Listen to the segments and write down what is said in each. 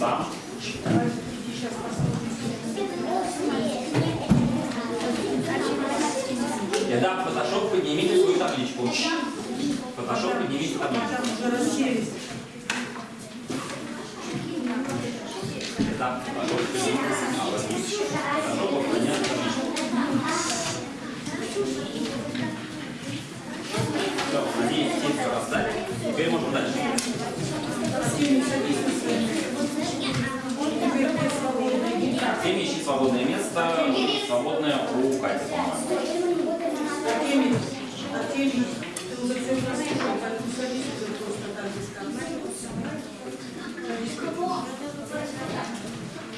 сам. Итак, Photoshop, поднимите свою табличку. Photoshop, поднимите табличку. Итак, Photoshop, поднимите. Возьмите. Photoshop, поднять табличку. Все, все все раздали. Теперь можем дальше. Свободное место. Свободное у Кати, по-моему.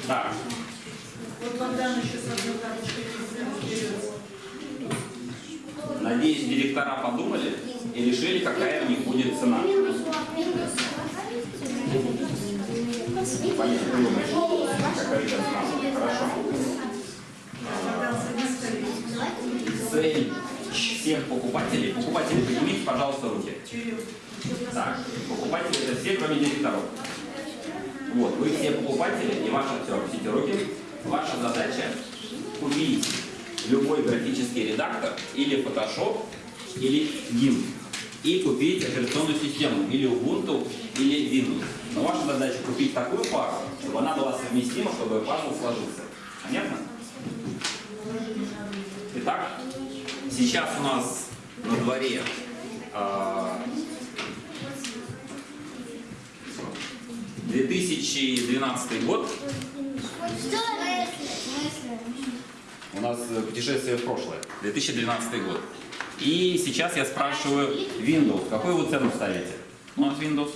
Так Вот Богдан еще с одной карточкой надеюсь, директора подумали и решили, какая у них будет цена. Цель всех покупателей. Покупатели, поднимите, пожалуйста, руки. Так, покупатели это все, кроме директоров. Вот, вы все покупатели, и ваша все, опустите руки. Ваша задача купить любой графический редактор или Photoshop, или GIMP. И купить операционную систему или Ubuntu, или Windows. Но ваша задача купить такую пару, чтобы она была совместима, чтобы пазл сложился. Понятно? Итак, сейчас у нас на дворе а, 2012 год. У нас э, путешествие в прошлое. 2012 год. И сейчас я спрашиваю Windows. Какую вы цену ставите? У нас Windows.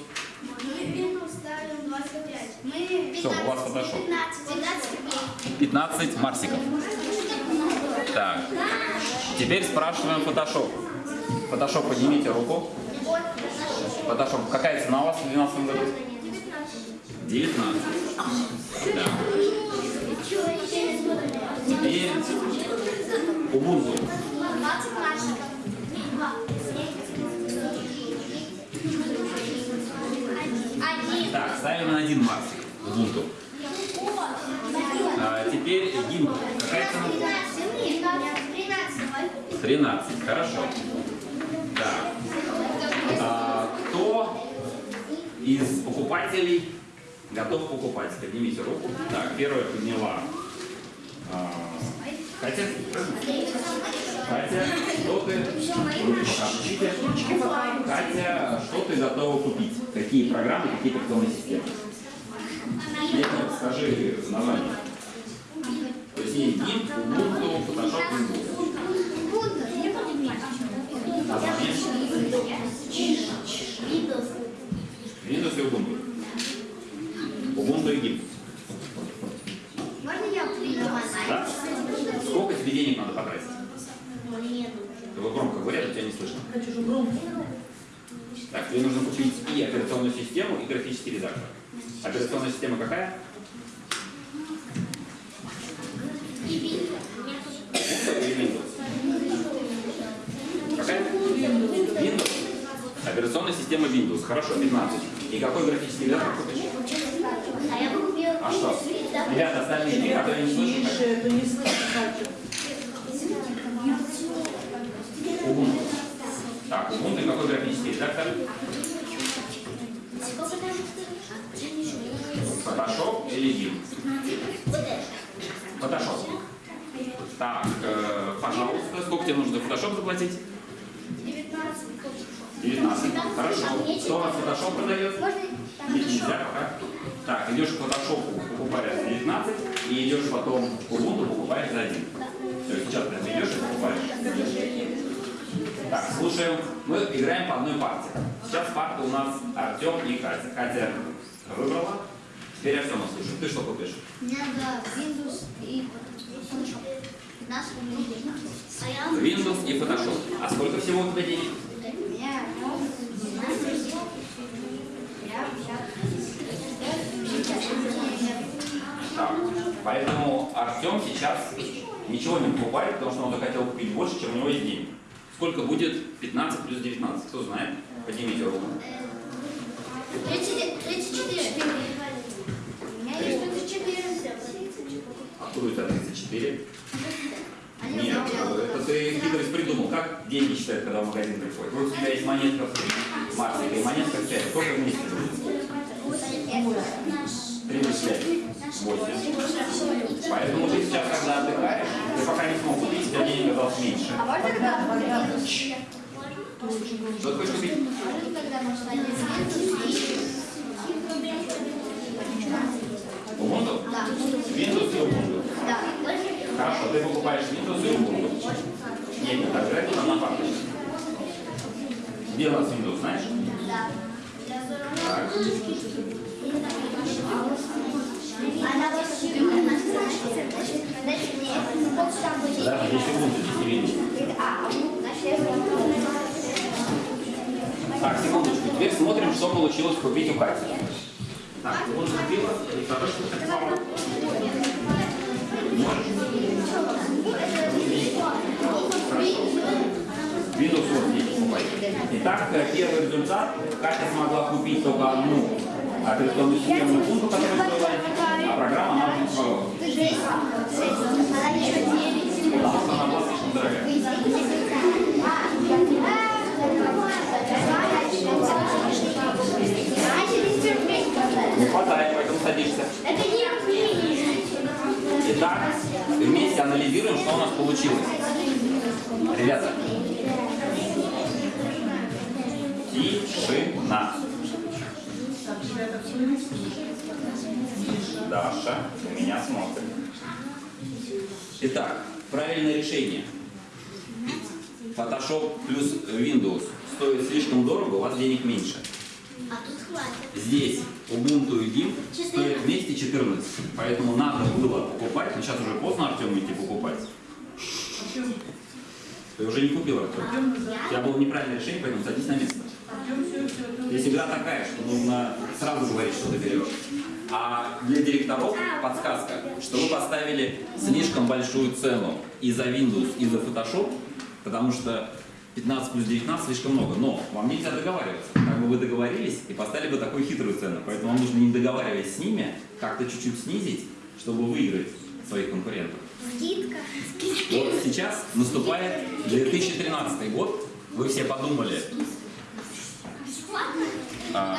Что, у вас Photoshop? 15 марсиков. Так. Теперь спрашиваем Photoshop. Photoshop, поднимите руку. Photoshop, какая цена у вас в 2012 году? 19. Да. Теперь Ubuntu. Так, ставим на один марсик Ubuntu. А, теперь GIMP. Какая цена? 13. Хорошо. Так. А, кто из покупателей готов покупать? Поднимите руку. Так, первая подняла а, Катя. Катя, что ты? Катя, что ты готова купить? Какие программы, какие операционные системы? Нет, скажи название. То есть есть GIMP, Ubuntu, Photoshop, Windows. Windows и Ubuntu. Ubuntu и. Да? Сколько тебе денег надо потратить? Вы громко говорят, а тебя не слышно. Хочу же громко. Так, тебе нужно купить и операционную систему, и графический редактор. Операционная система какая? Windows? Какая? Windows. Операционная система Windows. Хорошо, 15. И какой графический редактор купишь? А что? Ребята, остальные три, которые не слышат? Так, Ubuntu какой графический редактор? Photoshop или GIMP? Photoshop. Так, э, пожалуйста, сколько тебе нужно за Photoshop заплатить? 19. Хорошо. Кто у вас Photoshop продает? Нельзя пока. Так, идешь к Photoshop, покупаешь за 19, и идешь потом к Ubuntu, покупаешь за 1. Все, сейчас прям идешь и покупаешь. Так, слушаем. Мы играем по одной парте. Сейчас парта у нас Артем и Катя. Катя выбрала. Теперь Артема слушаем. Ты что купишь? Мне надо Windows и Photoshop. 15 рублей. А я... Windows и Photoshop. А сколько всего у тебя денег? У меня 12. Я Так, поэтому Артем сейчас ничего не покупает, потому что он захотел купить больше, чем у него есть денег. Сколько будет 15 плюс 19? Кто знает? Поднимите руку. 34. Строится 34. Они Нет, сделали. это ты хитрость придумал. Как деньги считают, когда в магазин приходит? Вот у тебя есть монетка в три, Марсика, и монетка в 5. Сколько вместе будет? Три плюс пять. Восемь. Поэтому ты сейчас, когда отдыхаешь, ты пока не смог купить, у тебя денег осталось меньше. А можно когда? Что ты хочешь купить? Windows и Ubuntu. Хорошо, ты покупаешь Windows и Ubuntu. Нет, не так, это на фактике. Где у нас Windows, знаешь? Да. Так. Она вас Дайте мне полчаса будет. Да, здесь Ubuntu, здесь не Так, секундочку. Теперь смотрим, что получилось купить у Кати. Так, он купила, и хорошо, что. Можешь? Windows здесь покупай. Итак, э, первый результат. Катя смогла купить только одну операционную систему Ubuntu, которую стоила, а программа она уже не смогла. Что у нас получилось. Ребята, тишина. Даша у меня смотрит. Итак, правильное решение. Photoshop плюс Windows стоит слишком дорого, у вас денег меньше. А тут хватит. Здесь Ubuntu и Gimp стоят вместе 14. Поэтому надо было покупать, но сейчас уже поздно Артему идти покупать. Ты уже не купил, Артем. У тебя было неправильное решение, поэтому садись на место. Здесь игра такая, что нужно сразу говорить, что ты берешь. А для директоров подсказка, что вы поставили слишком большую цену и за Windows, и за Photoshop, потому что 15 плюс 19 слишком много. Но вам нельзя договариваться. Как бы вы договорились и поставили бы такую хитрую цену. Поэтому вам нужно, не договариваясь с ними, как-то чуть-чуть снизить, чтобы выиграть своих конкурентов. Скидка. Вот сейчас наступает 2013 год. Вы все подумали а,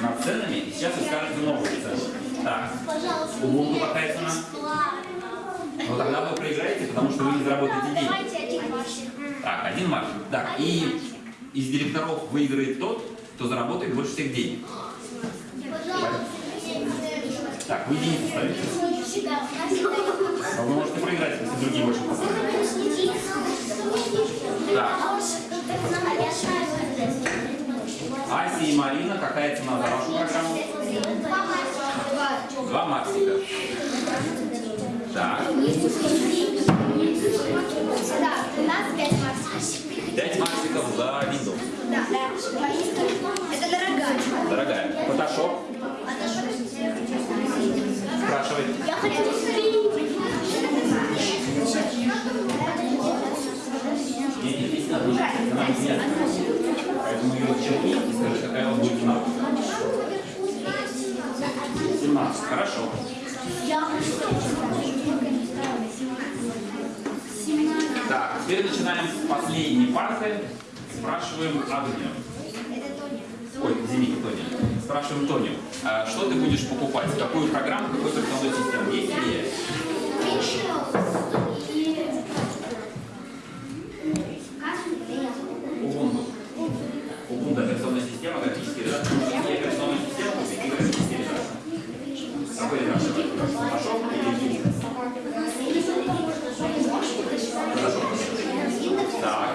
над ценами, и сейчас вы скажете новые цены. Так, Пожалуйста. Ubuntu какая цена? Но тогда вы проиграете, потому что вы не заработаете марш. Так, один марш. Так, и из директоров выиграет тот, кто заработает больше всех денег. Пожалуйста. Так, вы единицу ставите. А вы можете проиграть, если другие больше. Так, Ася и Марина, какая цена за вашу программу? Два марсика. Так, Да, пять марсиков за Windows. Да. Это дорогая. Дорогая. Photoshop, спрашивай. Я хочу Нет, нет, здесь надо. Она нет. Поэтому ее черни и скажи, какая вас будет цена. 17. Хорошо. Так, теперь начинаем с последней парты. Спрашиваем Агнию. Ой, извините, Тоня. Спрашиваем Тоню. а что ты будешь покупать? Какую программу, какую операционную систему? Есть идея? Ubuntu. Ubuntu операционная система, графический редактор. Хорошо? Или Gimp? Хорошо. Так,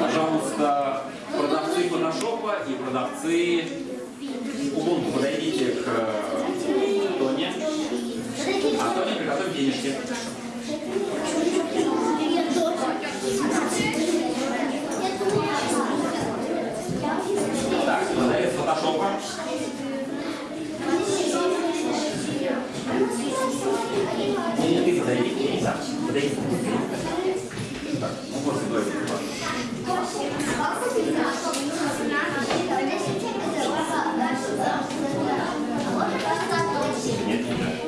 пожалуйста, продавцы фотошопа и продавцы Ubuntu, подойдите к э, Тоне. А Тоня приготовь денежки. Так, продавец фотошопа. Не, не, ты подойди, не так. Подойди. Так, ну вот сюда. Нет, не так.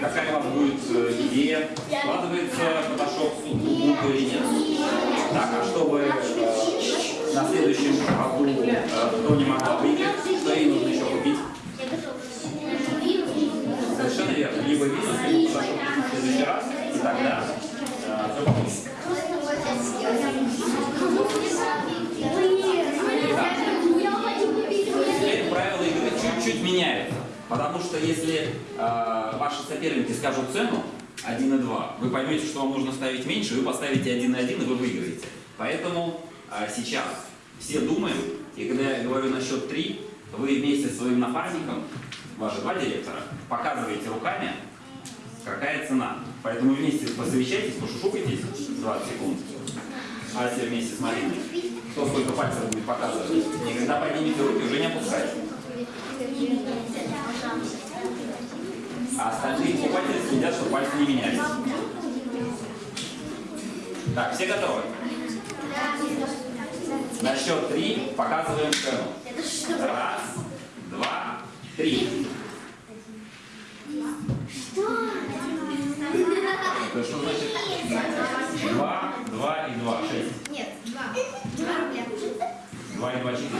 Какая у вас будет э, идея, складывается Photoshop в субботу или нет. Так, а чтобы э, на следующем году э, кто не могла выиграть, что ей нужно еще купить? Совершенно верно. Либо визу, либо Photoshop в следующий раз, и тогда Потому что если э, ваши соперники скажут цену 1,2, вы поймете, что вам нужно ставить меньше, вы поставите 1,1 и вы выиграете. Поэтому э, сейчас все думаем, и когда я говорю на счет 3, вы вместе со своим напарником, ваши два директора, показываете руками, какая цена. Поэтому вместе посовещайтесь, пошушукайтесь 20 секунд. Ася вместе с Мариной. Кто сколько пальцев будет показывать. И когда поднимете руки, уже не опускайте. А остальные покупатели следят, чтобы пальцы не менялись. Так, все готовы? На счет три показываем цену. Раз, два, три. Это что значит? Два, два и два, шесть. Нет, два. Два рубля. Два и два, четыре.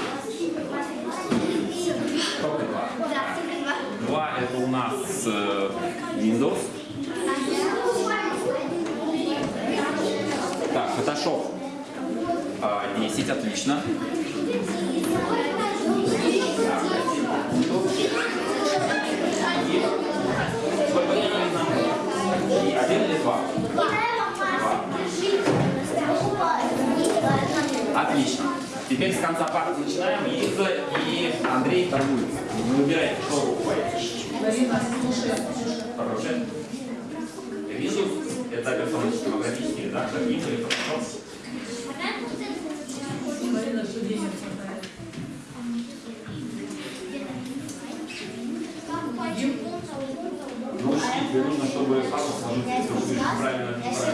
Два. Два это у нас э, Windows. Так, Photoshop а, 10, отлично. Так, один или два? Отлично. Теперь с конца партии начинаем. Лиза Андрей торгуются. Вы выбираете, что вы покупаете. Марина, слушай, Хорошее. Windows – это операционный систематический редактор, Windows или Photoshop. Марина, что денег хватает. Ну, тебе нужно, чтобы папа сложился, будешь правильно, правильно